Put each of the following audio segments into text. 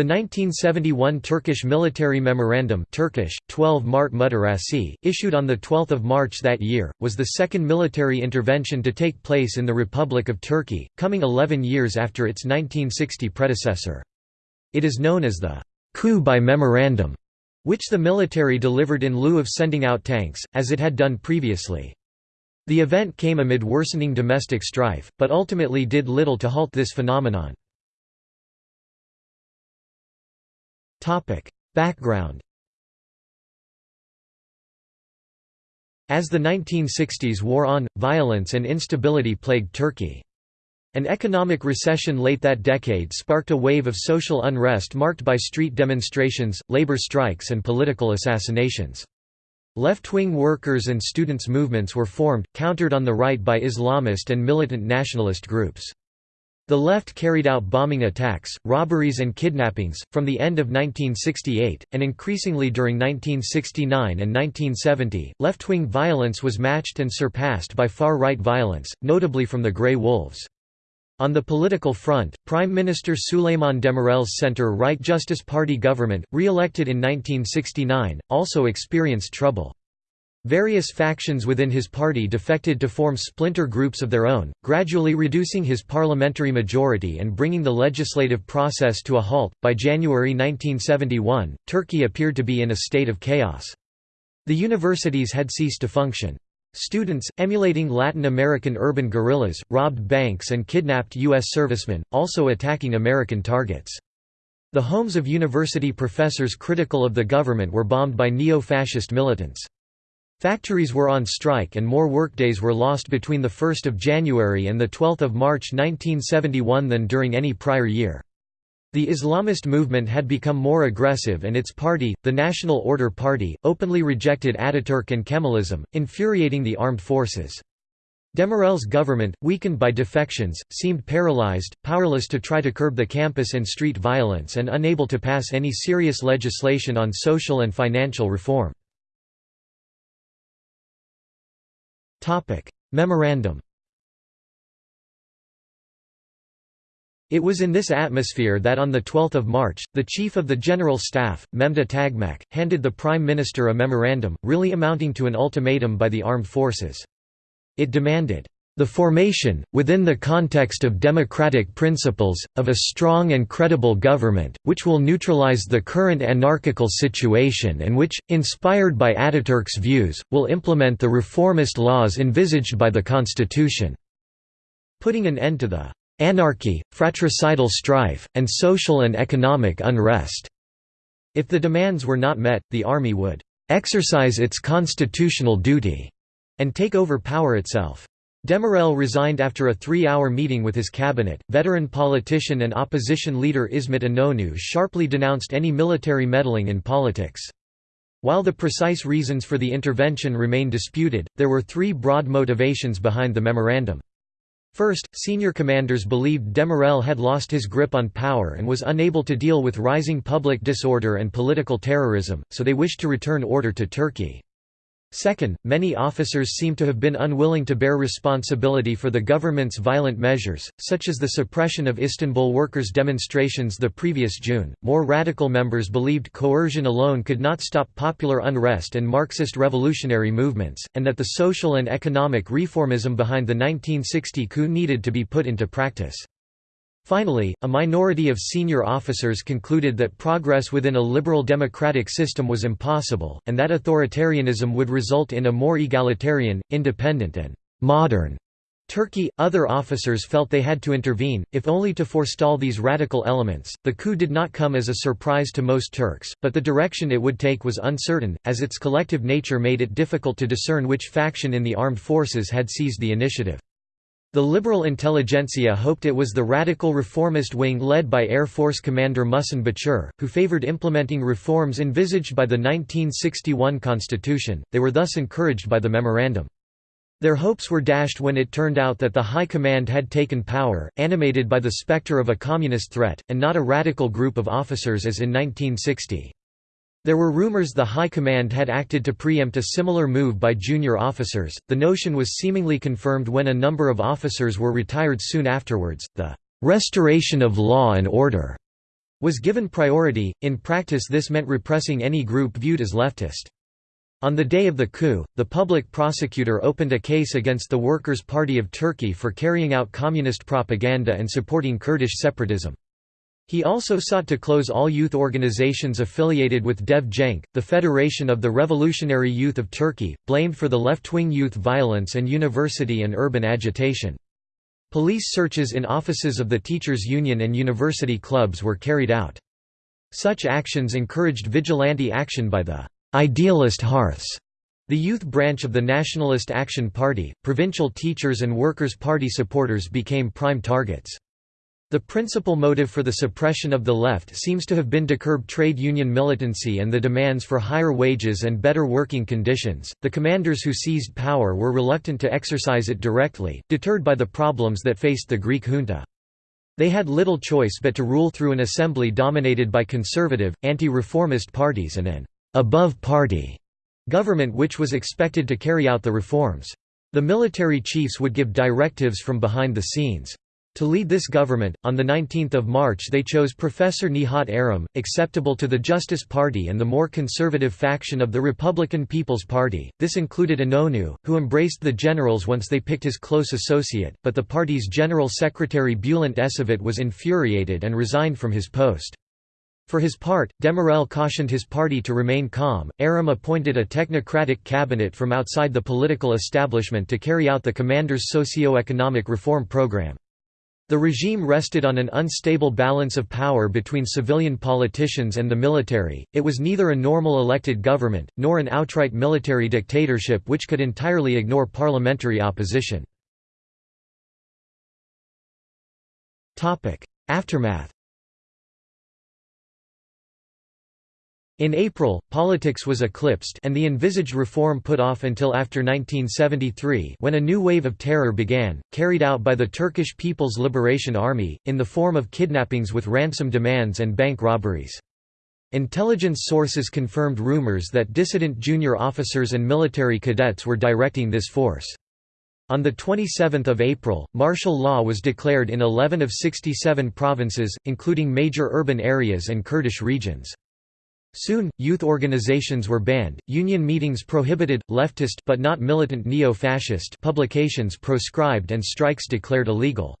The 1971 Turkish Military Memorandum Turkish, 12 Mart Muhtırası, issued on 12 March that year, was the second military intervention to take place in the Republic of Turkey, coming 11 years after its 1960 predecessor. It is known as the «coup by memorandum», which the military delivered in lieu of sending out tanks, as it had done previously. The event came amid worsening domestic strife, but ultimately did little to halt this phenomenon. Background As the 1960s wore on, violence and instability plagued Turkey. An economic recession late that decade sparked a wave of social unrest marked by street demonstrations, labor strikes and political assassinations. Left-wing workers' and students' movements were formed, countered on the right by Islamist and militant nationalist groups. The left carried out bombing attacks, robberies and kidnappings, from the end of 1968, and increasingly during 1969 and 1970. Left-wing violence was matched and surpassed by far-right violence, notably from the Grey Wolves. On the political front, Prime Minister Süleyman Demirel's center-right Justice Party government, re-elected in 1969, also experienced trouble. Various factions within his party defected to form splinter groups of their own, gradually reducing his parliamentary majority and bringing the legislative process to a halt. By January 1971, Turkey appeared to be in a state of chaos. The universities had ceased to function. Students, emulating Latin American urban guerrillas, robbed banks and kidnapped U.S. servicemen, also attacking American targets. The homes of university professors critical of the government were bombed by neo-fascist militants. Factories were on strike and more workdays were lost between 1 January and 12 March 1971 than during any prior year. The Islamist movement had become more aggressive and its party, the National Order Party, openly rejected Ataturk and Kemalism, infuriating the armed forces. Demirel's government, weakened by defections, seemed paralyzed, powerless to try to curb the campus and street violence and unable to pass any serious legislation on social and financial reform. Memorandum It was in this atmosphere that on 12 March, the Chief of the General Staff, Memduh Tağmaç, handed the Prime Minister a memorandum, really amounting to an ultimatum by the armed forces. It demanded, the formation, within the context of democratic principles, of a strong and credible government, which will neutralize the current anarchical situation and which, inspired by Ataturk's views, will implement the reformist laws envisaged by the constitution." Putting an end to the "...anarchy, fratricidal strife, and social and economic unrest." If the demands were not met, the army would "...exercise its constitutional duty," and take over power itself. Demirel resigned after a three-hour meeting with his cabinet. Veteran politician and opposition leader İsmet İnönü sharply denounced any military meddling in politics. While the precise reasons for the intervention remain disputed, there were three broad motivations behind the memorandum. First, senior commanders believed Demirel had lost his grip on power and was unable to deal with rising public disorder and political terrorism, so they wished to return order to Turkey. Second, many officers seem to have been unwilling to bear responsibility for the government's violent measures, such as the suppression of Istanbul workers' demonstrations the previous June. More radical members believed coercion alone could not stop popular unrest and Marxist revolutionary movements, and that the social and economic reformism behind the 1960 coup needed to be put into practice. Finally, a minority of senior officers concluded that progress within a liberal democratic system was impossible, and that authoritarianism would result in a more egalitarian, independent and «modern» Turkey. Other officers felt they had to intervene, if only to forestall these radical elements. The coup did not come as a surprise to most Turks, but the direction it would take was uncertain, as its collective nature made it difficult to discern which faction in the armed forces had seized the initiative. The liberal intelligentsia hoped it was the radical reformist wing led by Air Force Commander Muhsin Bachir, who favored implementing reforms envisaged by the 1961 constitution, they were thus encouraged by the memorandum. Their hopes were dashed when it turned out that the High Command had taken power, animated by the specter of a communist threat, and not a radical group of officers as in 1960. There were rumors the High Command had acted to preempt a similar move by junior officers. The notion was seemingly confirmed when a number of officers were retired soon afterwards. The restoration of law and order was given priority. In practice, this meant repressing any group viewed as leftist. On the day of the coup, the public prosecutor opened a case against the Workers' Party of Turkey for carrying out communist propaganda and supporting Kurdish separatism. He also sought to close all youth organizations affiliated with Dev Genç, the Federation of the Revolutionary Youth of Turkey, blamed for the left-wing youth violence and university and urban agitation. Police searches in offices of the Teachers' Union and university clubs were carried out. Such actions encouraged vigilante action by the Idealist Hearths, the youth branch of the Nationalist Action Party, provincial teachers and Workers' Party supporters became prime targets. The principal motive for the suppression of the left seems to have been to curb trade union militancy and the demands for higher wages and better working conditions. The commanders who seized power were reluctant to exercise it directly, deterred by the problems that faced the Greek junta. They had little choice but to rule through an assembly dominated by conservative, anti-reformist parties and an above-party government which was expected to carry out the reforms. The military chiefs would give directives from behind the scenes. To lead this government, on 19 March they chose Professor Nihat Erim, acceptable to the Justice Party and the more conservative faction of the Republican People's Party. This included Inonu, who embraced the generals once they picked his close associate, but the party's general secretary Bülent Ecevit was infuriated and resigned from his post. For his part, Demirel cautioned his party to remain calm. Erim appointed a technocratic cabinet from outside the political establishment to carry out the commander's socio-economic reform program. The regime rested on an unstable balance of power between civilian politicians and the military, it was neither a normal elected government, nor an outright military dictatorship which could entirely ignore parliamentary opposition. Aftermath In April, politics was eclipsed and the envisaged reform put off until after 1973 when a new wave of terror began, carried out by the Turkish People's Liberation Army, in the form of kidnappings with ransom demands and bank robberies. Intelligence sources confirmed rumors that dissident junior officers and military cadets were directing this force. On 27 April, martial law was declared in 11 of 67 provinces, including major urban areas and Kurdish regions. Soon, youth organizations were banned, union meetings prohibited, leftist but not militant neo-fascist publications proscribed and strikes declared illegal.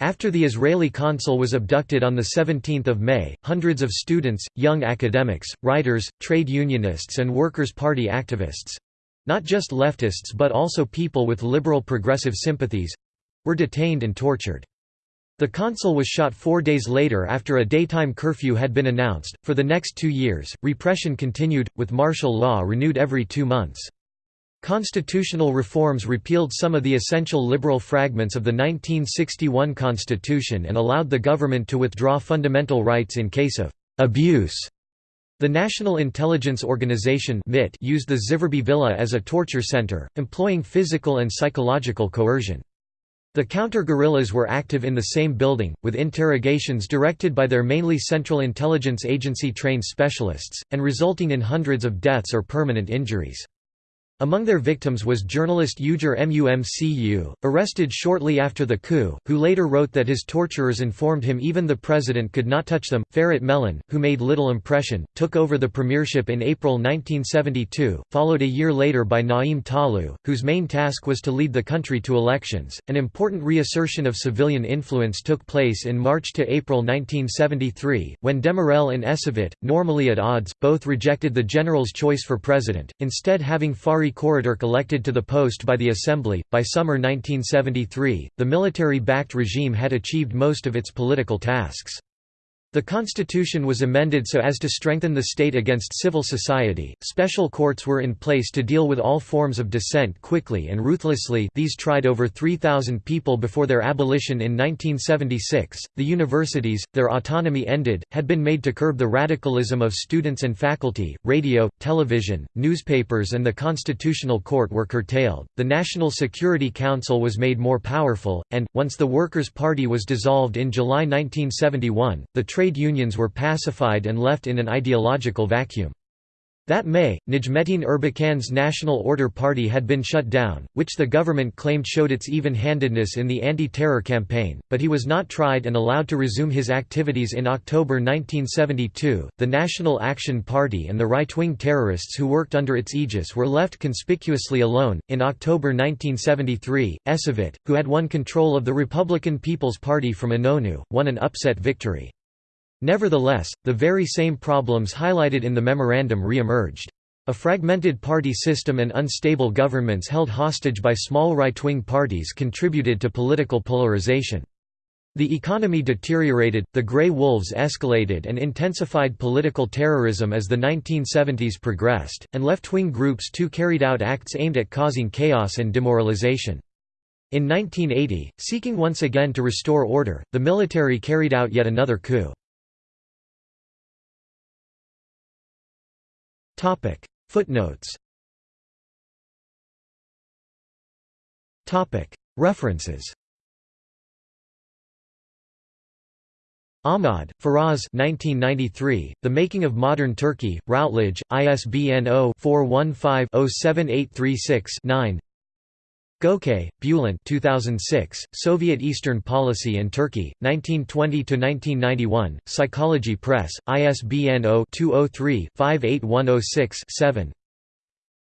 After the Israeli consul was abducted on 17 May, hundreds of students, young academics, writers, trade unionists and Workers' Party activists—not just leftists but also people with liberal progressive sympathies—were detained and tortured. The consul was shot four days later after a daytime curfew had been announced. For the next two years, repression continued, with martial law renewed every two months. Constitutional reforms repealed some of the essential liberal fragments of the 1961 constitution and allowed the government to withdraw fundamental rights in case of abuse. The National Intelligence Organization used the Ziverbey Villa as a torture center, employing physical and psychological coercion. The counter-guerrillas were active in the same building, with interrogations directed by their mainly Central Intelligence Agency trained specialists, and resulting in hundreds of deaths or permanent injuries. Among their victims was journalist Ugur Mumcu, arrested shortly after the coup, who later wrote that his torturers informed him even the president could not touch them. Ferit Melen, who made little impression, took over the premiership in April 1972, followed a year later by Naim Talu, whose main task was to lead the country to elections. An important reassertion of civilian influence took place in March to April 1973, when Demirel and Ecevit, normally at odds, both rejected the general's choice for president, instead having Fari Fahri elected to the post by the Assembly. By summer 1973, the military backed regime had achieved most of its political tasks. The constitution was amended so as to strengthen the state against civil society. Special courts were in place to deal with all forms of dissent quickly and ruthlessly. These tried over 3,000 people before their abolition in 1976. The universities, their autonomy ended, had been made to curb the radicalism of students and faculty. Radio, television, newspapers, and the Constitutional Court were curtailed. The National Security Council was made more powerful, and, once the Workers' Party was dissolved in July 1971, the trade unions were pacified and left in an ideological vacuum. That May, Necmettin Erbakan's National Order Party had been shut down, which the government claimed showed its even-handedness in the anti-terror campaign, but he was not tried and allowed to resume his activities in October 1972. The National Action Party and the right-wing terrorists who worked under its aegis were left conspicuously alone. In October 1973, Ecevit, who had won control of the Republican People's Party from Inonu, won an upset victory. Nevertheless, the very same problems highlighted in the memorandum re-emerged. A fragmented party system and unstable governments held hostage by small right-wing parties contributed to political polarization. The economy deteriorated, the grey wolves escalated and intensified political terrorism as the 1970s progressed, and left-wing groups too carried out acts aimed at causing chaos and demoralization. In 1980, seeking once again to restore order, the military carried out yet another coup. Topic. Footnotes. Topic. References. Ahmad, Feroz 1993, The Making of Modern Turkey, Routledge, ISBN 0-415-07836-9 Gökay, Bülent 2006, Soviet Eastern Policy and Turkey, 1920–1991, Psychology Press, ISBN 0-203-58106-7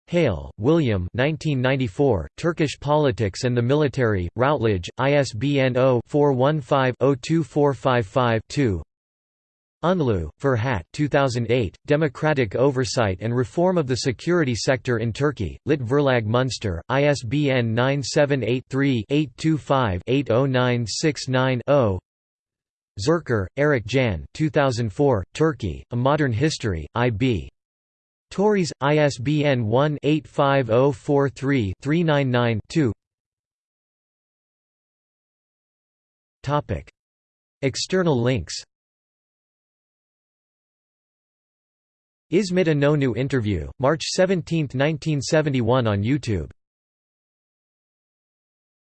Hale, William 1994, Turkish Politics and the Military, Routledge, ISBN 0-415-02455-2 Unlu, Ferhat 2008, Democratic Oversight and Reform of the Security Sector in Turkey, Lit Verlag Munster, ISBN 978-3-825-80969-0 Zürcher, Erik Jan 2004, Turkey, A Modern History, I.B. Tauris, ISBN 1-85043-399-2 External links Ismet Inonu interview, March 17, 1971 on YouTube